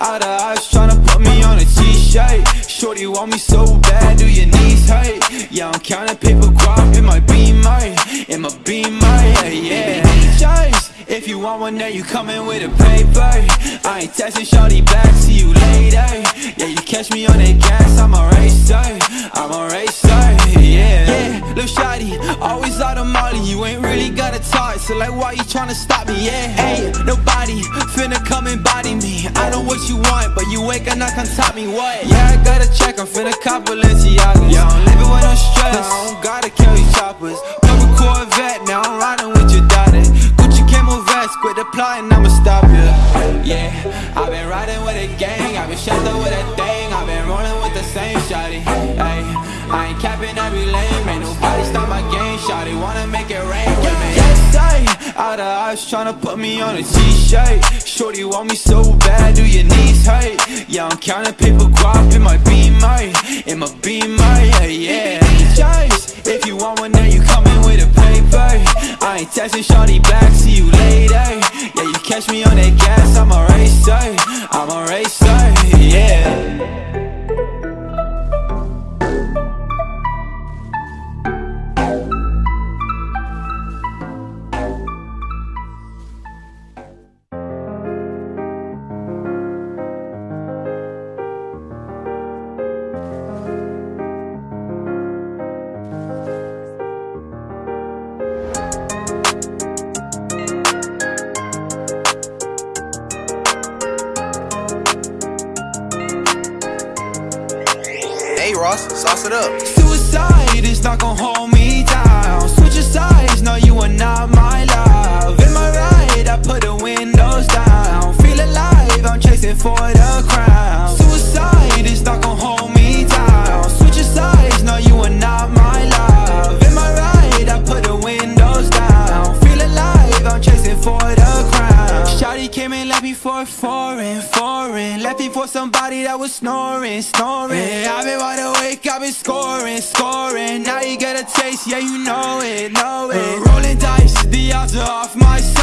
Out of eyes tryna put me on a t-shirt. Shorty want me so bad, do your knees hurt? Yeah, I'm counting paper crop in my beamer In my yeah, yeah. Baby, If you want one, now you coming with a paper. I ain't texting shorty back, see you catch me on that gas, I'm a racer, I'm a racer, yeah. Yeah, little shawty, always out of molly, you ain't really got to talk, so like why you tryna stop me, yeah? Ain't nobody finna come and body me. I know what you want, but you ain't gonna come top me, what? Yeah, I gotta check, I'm finna cop Balenciaga. Yeah, I'm living with no stress, I don't gotta carry choppers. Purple Corvette, now I'm riding the plotting, I'ma stop you. Yeah, I've been riding with a gang, I've been up with a thing, I've been rolling with the same shawty. Ay, I ain't capping every lane, ain't nobody stop my game, shawty. Wanna make it rain with me. Yes, out of eyes tryna put me on a t-shirt. Shorty want me so bad, do your knees hurt? Yeah, I'm counting paper crop in my beamer, in my beamer, yeah, yeah. If you want one, then you coming with a paper. I ain't texting shorty back, see you later. Yeah, you catch me on that gas, I'm a racer, I'm a racer, yeah. Hey Ross, sauce it up. Suicide is not gonna hold me down. Switch sides, no you are not my love. In my ride, I put the windows down. Feel alive, I'm chasing for me for foreign, foreign. Left me for somebody that was snoring, snoring. Yeah, I've been wide awake, I've been scoring, scoring. Now you get a taste, yeah you know it, know it. Uh, Rolling dice, the odds are off my side